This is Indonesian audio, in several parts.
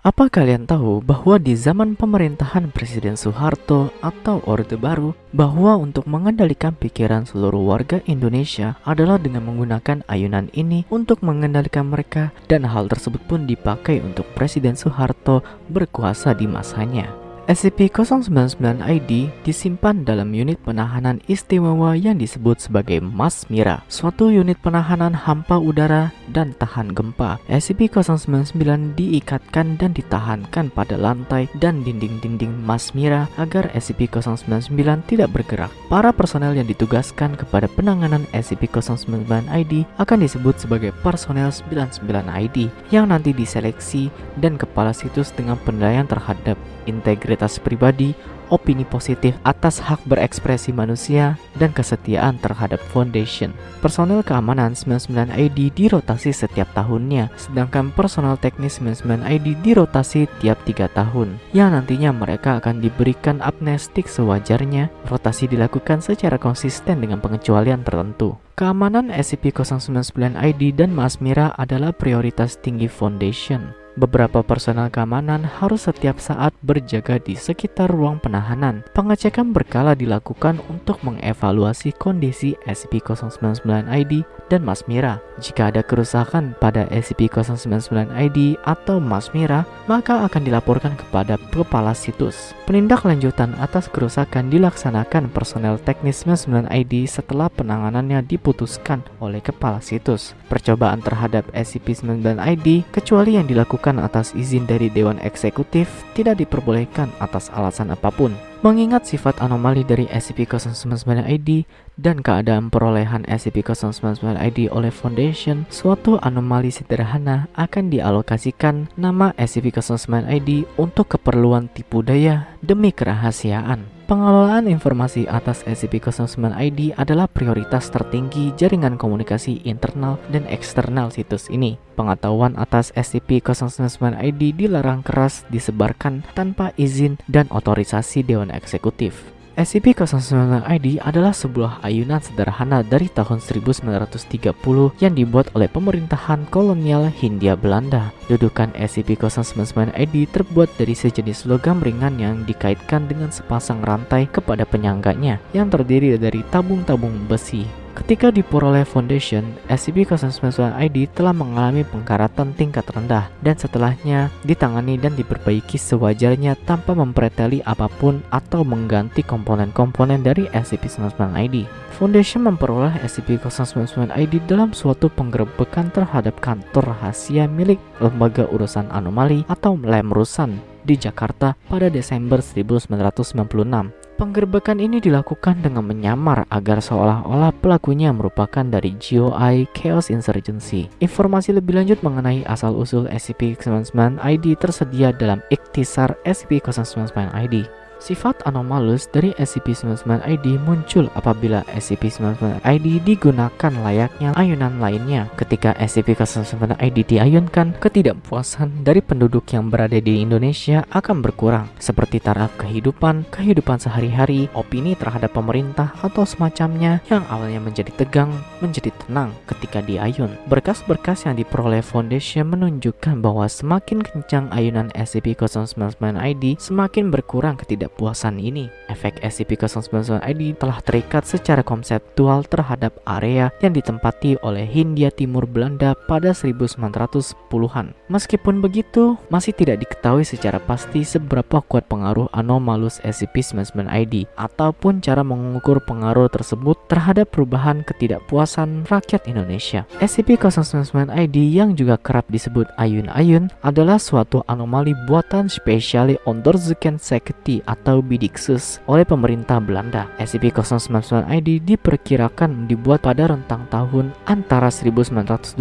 Apa kalian tahu bahwa di zaman pemerintahan Presiden Soeharto atau Orde Baru, bahwa untuk mengendalikan pikiran seluruh warga Indonesia adalah dengan menggunakan ayunan ini untuk mengendalikan mereka dan hal tersebut pun dipakai untuk Presiden Soeharto berkuasa di masanya. SCP-099-ID disimpan dalam unit penahanan istimewa yang disebut sebagai Masmira, suatu unit penahanan hampa udara dan tahan gempa. SCP-099 diikatkan dan ditahankan pada lantai dan dinding-dinding Masmira agar SCP-099 tidak bergerak. Para personel yang ditugaskan kepada penanganan SCP-099-ID akan disebut sebagai personel 99-ID yang nanti diseleksi dan kepala situs dengan penilaian terhadap integritas pribadi, opini positif atas hak berekspresi manusia, dan kesetiaan terhadap Foundation. Personel keamanan 99 ID dirotasi setiap tahunnya, sedangkan personel teknis 99 ID dirotasi tiap tiga tahun, yang nantinya mereka akan diberikan amnestik sewajarnya. Rotasi dilakukan secara konsisten dengan pengecualian tertentu. Keamanan SCP-099 ID dan Masmira adalah prioritas tinggi Foundation. Beberapa personel keamanan harus setiap saat berjaga di sekitar ruang penahanan. Pengecekan berkala dilakukan untuk mengevaluasi kondisi SCP-099-ID dan Masmira. Jika ada kerusakan pada SCP-099-ID atau Masmira, maka akan dilaporkan kepada kepala situs. Penindaklanjutan atas kerusakan dilaksanakan personel teknis 99-ID setelah penanganannya diputuskan oleh kepala situs. Percobaan terhadap SCP-99-ID kecuali yang dilakukan atas izin dari Dewan Eksekutif tidak diperbolehkan atas alasan apa pun. Mengingat sifat anomali dari SCP-099-ID dan keadaan perolehan SCP-099-ID oleh Foundation, suatu anomali sederhana akan dialokasikan nama SCP-099-ID untuk keperluan tipu daya demi kerahasiaan. Pengelolaan informasi atas SCP-099-ID adalah prioritas tertinggi jaringan komunikasi internal dan eksternal situs ini. Pengetahuan atas SCP-099-ID dilarang keras disebarkan tanpa izin dan otorisasi Dewan Eksekutif. SCP-099-ID adalah sebuah ayunan sederhana dari tahun 1930 yang dibuat oleh pemerintahan kolonial Hindia Belanda. Dudukan SCP-099-ID terbuat dari sejenis logam ringan yang dikaitkan dengan sepasang rantai kepada penyangganya yang terdiri dari tabung-tabung besi. Ketika diperoleh Foundation, SCP-099-ID telah mengalami pengkaratan tingkat rendah dan setelahnya ditangani dan diperbaiki sewajarnya tanpa mempreteli apa pun atau mengganti komponen-komponen dari SCP-099-ID. Foundation memperoleh SCP-099-ID dalam suatu penggerebekan terhadap kantor rahasia milik Lembaga Urusan Anomali atau Lemrusan di Jakarta pada Desember 1996. Penggerbekan ini dilakukan dengan menyamar agar seolah-olah pelakunya merupakan dari GOI Chaos Insurgency. Informasi lebih lanjut mengenai asal-usul SCP-099-ID tersedia dalam Iktisar SCP-099-ID. Sifat anomalus dari SCP-99-ID muncul apabila SCP-99-ID digunakan layaknya ayunan lainnya. Ketika SCP-99-ID diayunkan, ketidakpuasan dari penduduk yang berada di Indonesia akan berkurang, seperti taraf kehidupan, kehidupan sehari-hari, opini terhadap pemerintah, atau semacamnya yang awalnya menjadi tegang, menjadi tenang ketika diayun. Berkas-berkas yang diperoleh Foundation menunjukkan bahwa semakin kencang ayunan SCP-099-ID, semakin berkurang ketidakpuasan ketidakpuasan ini. Efek SCP-099-ID telah terikat secara konseptual terhadap area yang ditempati oleh Hindia Timur Belanda pada 1910-an. Meskipun begitu, masih tidak diketahui secara pasti seberapa kuat pengaruh anomalus SCP-99-ID ataupun cara mengukur pengaruh tersebut terhadap perubahan ketidakpuasan rakyat Indonesia. SCP-099-ID yang juga kerap disebut ayun-ayun adalah suatu anomali buatan spesiali Onderzoeken Sekti atau Bidixus oleh pemerintah Belanda. SCP-099-ID diperkirakan dibuat pada rentang tahun antara 1929-1930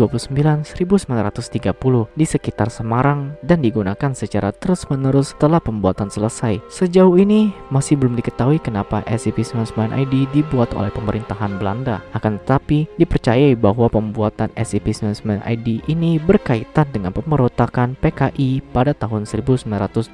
di sekitar Semarang dan digunakan secara terus-menerus setelah pembuatan selesai. Sejauh ini masih belum diketahui kenapa SCP-99-ID dibuat oleh pemerintahan Belanda. Akan tetapi dipercayai bahwa pembuatan SCP-99-ID ini berkaitan dengan pemberontakan PKI pada tahun 1926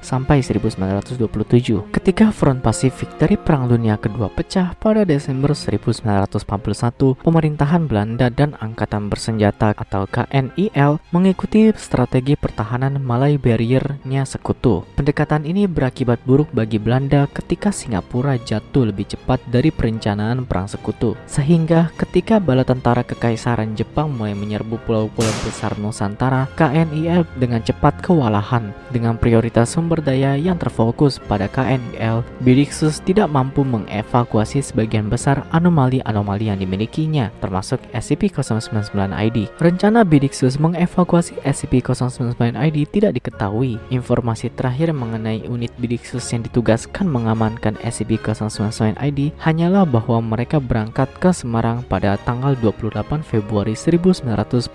sampai 1928 1927 ketika front Pasifik dari Perang Dunia Kedua pecah pada Desember 1941 pemerintahan Belanda dan Angkatan Bersenjata atau KNIL mengikuti strategi pertahanan Malay Barrier-nya sekutu. Pendekatan ini berakibat buruk bagi Belanda ketika Singapura jatuh lebih cepat dari perencanaan perang sekutu. Sehingga ketika bala tentara kekaisaran Jepang mulai menyerbu pulau-pulau besar Nusantara KNIL dengan cepat kewalahan dengan prioritas sumber daya yang terfokus pada KNIL, Bidiksus tidak mampu mengevakuasi sebagian besar anomali-anomali yang dimilikinya, termasuk SCP-099-ID. Rencana Bidiksus mengevakuasi SCP-099-ID tidak diketahui. Informasi terakhir mengenai unit Bidiksus yang ditugaskan mengamankan SCP-099-ID hanyalah bahwa mereka berangkat ke Semarang pada tanggal 28 Februari 1942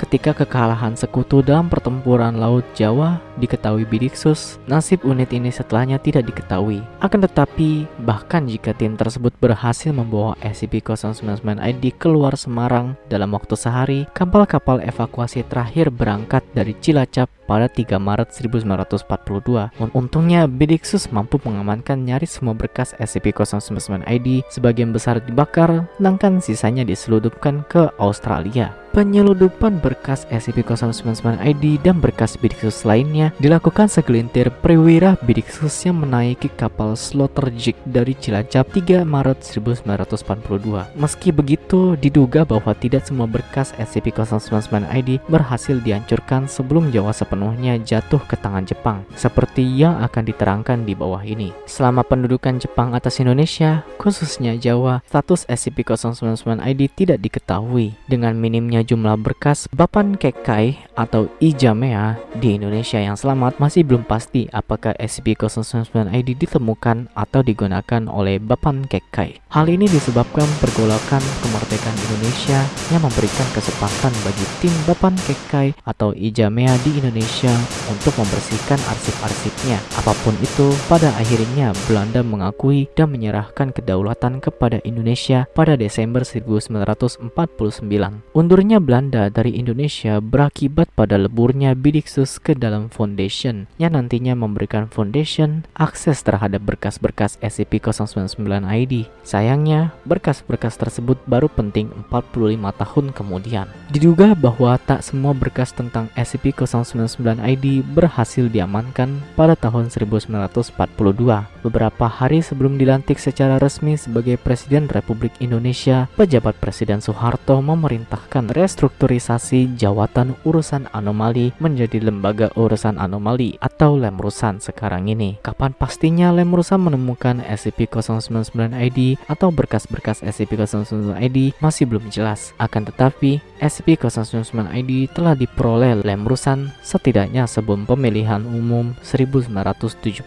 ketika kekalahan sekutu dalam pertempuran Laut Jawa diketahui Bidiksus, nasib unit ini setelahnya tidak diketahui. Akan tetapi, bahkan jika tim tersebut berhasil membawa SCP-099-ID keluar Semarang dalam waktu sehari, kapal-kapal evakuasi terakhir berangkat dari Cilacap pada 3 Maret 1942. Untungnya, Bidiksus mampu mengamankan nyaris semua berkas SCP-099-ID, sebagian besar dibakar, sedangkan sisanya diseludupkan ke Australia. Penyeludupan berkas SCP-099-ID dan berkas Bidiksus lainnya dilakukan segelintir perwira Bidiksus yang menaiki kapal Slaughterjig dari Cilacap 3 Maret 1942. Meski begitu, diduga bahwa tidak semua berkas SCP-099-ID berhasil dihancurkan sebelum Jawa sepenuhnya jatuh ke tangan Jepang, seperti yang akan diterangkan di bawah ini. Selama pendudukan Jepang atas Indonesia, khususnya Jawa, status SCP-099-ID tidak diketahui dengan minimnya jumlah berkas Bapan Kekai atau Ijamea di Indonesia yang selamat masih belum pasti apakah SCP-099-ID ditemukan atau digunakan oleh Bapan Kekai. Hal ini disebabkan pergolakan kemerdekaan Indonesia yang memberikan kesempatan bagi tim Bapan Kekai atau Ijamea di Indonesia untuk membersihkan arsip-arsipnya. Apa pun itu, pada akhirnya Belanda mengakui dan menyerahkan kedaulatan kepada Indonesia pada Desember 1949. Undurnya Belanda dari Indonesia berakibat pada leburnya Bidiksus ke dalam Foundation yang nantinya memberikan Foundation akses terhadap berkas-berkas SCP-099-ID. Sayangnya, berkas-berkas tersebut baru penting 45 tahun kemudian. Diduga bahwa tak semua berkas tentang SCP-099-ID berhasil diamankan pada tahun 1942, beberapa hari sebelum dilantik secara resmi sebagai Presiden Republik Indonesia, pejabat Presiden Soeharto memerintahkan restrukturisasi Jawatan Urusan Anomali menjadi Lembaga Urusan Anomali atau Lemrusan sekarang ini. Kapan pastinya Lemrusan menemukan SCP-099-ID atau berkas-berkas SCP-099-ID masih belum jelas. Akan tetapi, SCP-099-ID telah diperoleh Lemrusan setidaknya sebelum pemilihan umum 1971.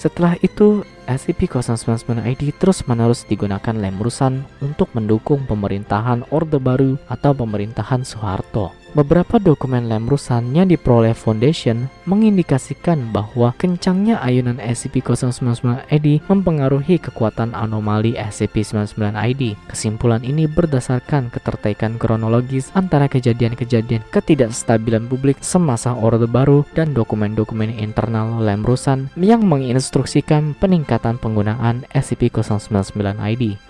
Setelah itu, SCP-099-ID terus-menerus digunakan Lemrusan untuk mendukung pemerintahan Orde Baru atau pemerintahan Soeharto. Beberapa dokumen Lemrusan yang diperoleh Foundation mengindikasikan bahwa kencangnya ayunan SCP-099-ID mempengaruhi kekuatan anomali SCP-99-ID. Kesimpulan ini berdasarkan keterkaitan kronologis antara kejadian-kejadian ketidakstabilan publik semasa Orde Baru dan dokumen-dokumen internal Lemrusan yang menginstruksikan peningkatan penggunaan SCP-099-ID.